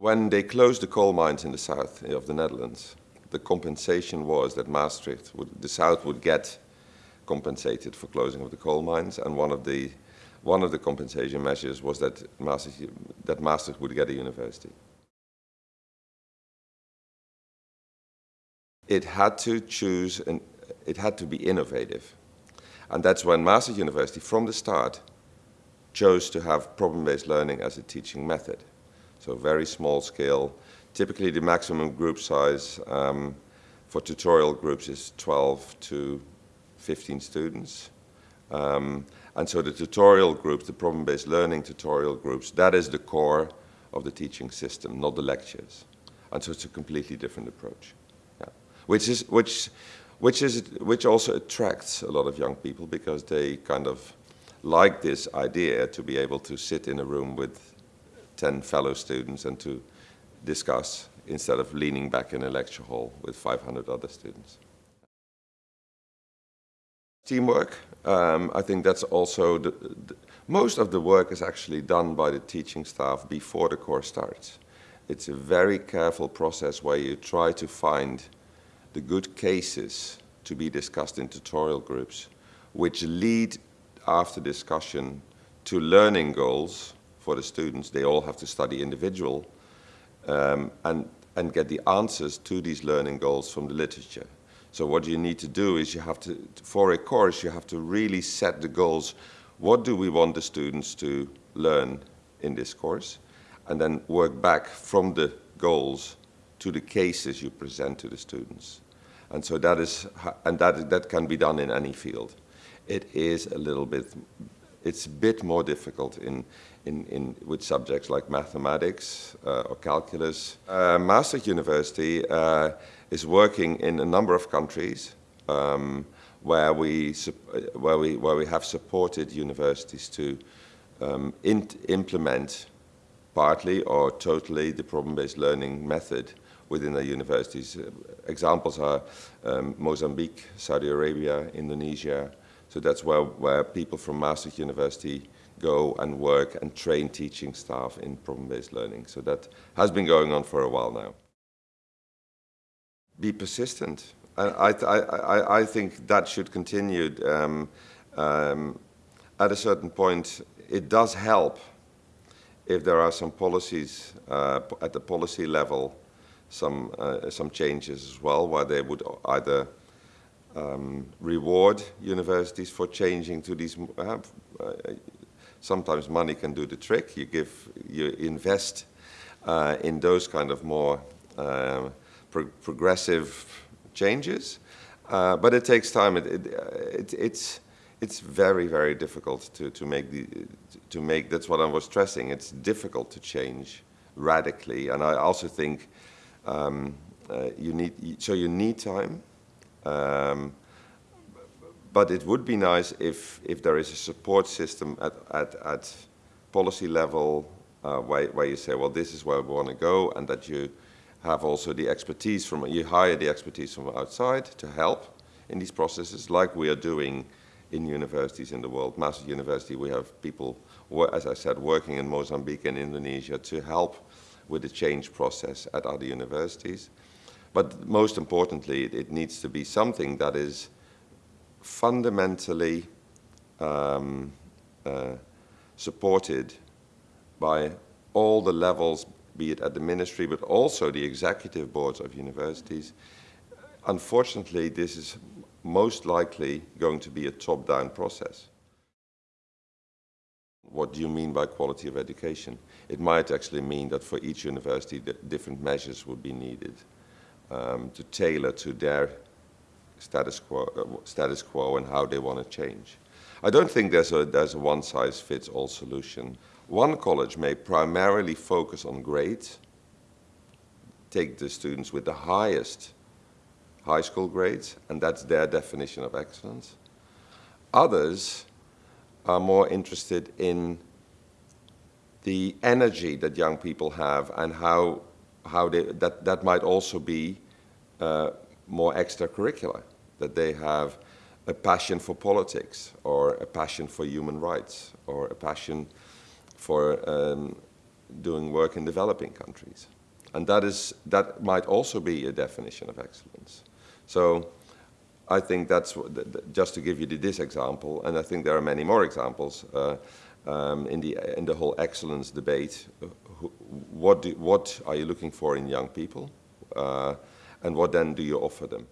When they closed the coal mines in the south eh, of the Netherlands, the compensation was that Maastricht, would, the south would get compensated for closing of the coal mines, and one of the one of the compensation measures was that Maastricht, that Maastricht would get a university. It had to choose, and it had to be innovative. And that's when Maastricht University, from the start, chose to have problem-based learning as a teaching method. So very small scale. Typically the maximum group size um, for tutorial groups is 12 to 15 students. Um, and so the tutorial groups, the problem-based learning tutorial groups, that is the core of the teaching system, not the lectures. And so it's a completely different approach. Yeah. Which, is, which, which, is, which also attracts a lot of young people because they kind of like this idea to be able to sit in a room with 10 fellow students and to discuss instead of leaning back in a lecture hall with 500 other students. Teamwork, um, I think that's also, the, the, most of the work is actually done by the teaching staff before the course starts. It's a very careful process where you try to find the good cases to be discussed in tutorial groups, which lead after discussion to learning goals for the students. They all have to study individual um, and, and get the answers to these learning goals from the literature. So what you need to do is you have to, for a course, you have to really set the goals. What do we want the students to learn in this course? And then work back from the goals to the cases you present to the students. And so that is, and that, that can be done in any field. It is a little bit, it's a bit more difficult in, in, in, with subjects like mathematics uh, or calculus. Uh, Maastricht University uh, is working in a number of countries um, where, we, where, we, where we have supported universities to um, implement partly or totally the problem-based learning method within their universities. Examples are um, Mozambique, Saudi Arabia, Indonesia. So that's where, where people from Maastricht University go and work and train teaching staff in problem-based learning. So that has been going on for a while now. Be persistent. I, I, I, I think that should continue. Um, um, at a certain point, it does help if there are some policies uh, at the policy level, some, uh, some changes as well, where they would either um, reward universities for changing to these uh, uh sometimes money can do the trick. You give, you invest uh, in those kind of more uh, pro progressive changes, uh, but it takes time. It, it, it, it's it's very very difficult to to make the to make. That's what I was stressing. It's difficult to change radically, and I also think um, uh, you need so you need time. Um, but it would be nice if, if there is a support system at, at, at policy level uh, where, where you say, well, this is where we want to go, and that you have also the expertise from, you hire the expertise from outside to help in these processes, like we are doing in universities in the world. Maastricht University, we have people, as I said, working in Mozambique and Indonesia to help with the change process at other universities. But most importantly, it, needs to be something that is fundamentally um, uh, supported by all the levels, be it at the ministry, but also the executive boards of universities. Unfortunately, this is most likely going to be a top-down process. What do you mean by quality of education? It might actually mean that for each university, different measures would be needed um, to tailor to their status quo, uh, status quo and how they want to change. I don't think there's a, there's a one-size-fits-all solution. One college may primarily focus on grades, take the students with the highest high school grades, and that's their definition of excellence. Others are more interested in the energy that young people have and how, how they, that, that might also be uh, more extracurricular that they have a passion for politics or a passion for human rights or a passion for um, doing work in developing countries. And that, is, that might also be a definition of excellence. So I think that's, just to give you this example, and I think there are many more examples uh, um, in, the, in the whole excellence debate. What, do, what are you looking for in young people? Uh, and what then do you offer them?